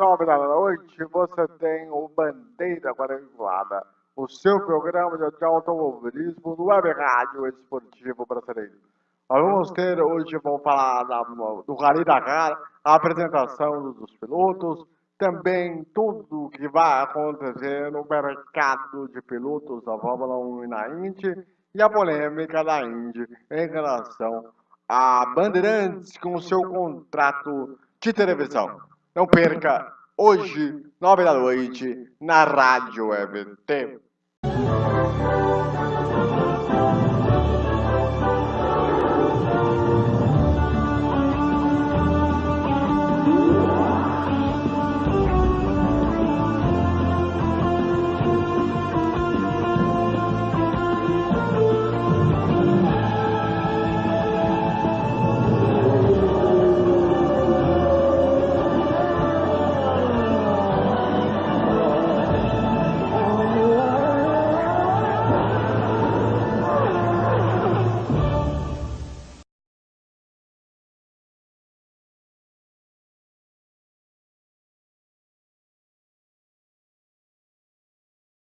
nove da noite, você tem o Bandeira Quadrangular, o seu programa de automobilismo no Web Rádio Esportivo Brasileiro. Nós vamos ter hoje, vamos falar da, do Rally Dakar, a apresentação dos pilotos, também tudo que vai acontecer no mercado de pilotos da Fórmula 1 e na Indy, e a polêmica da Indy em relação a Bandeirantes com seu contrato de televisão. Não perca, hoje, nove da noite, na Rádio Web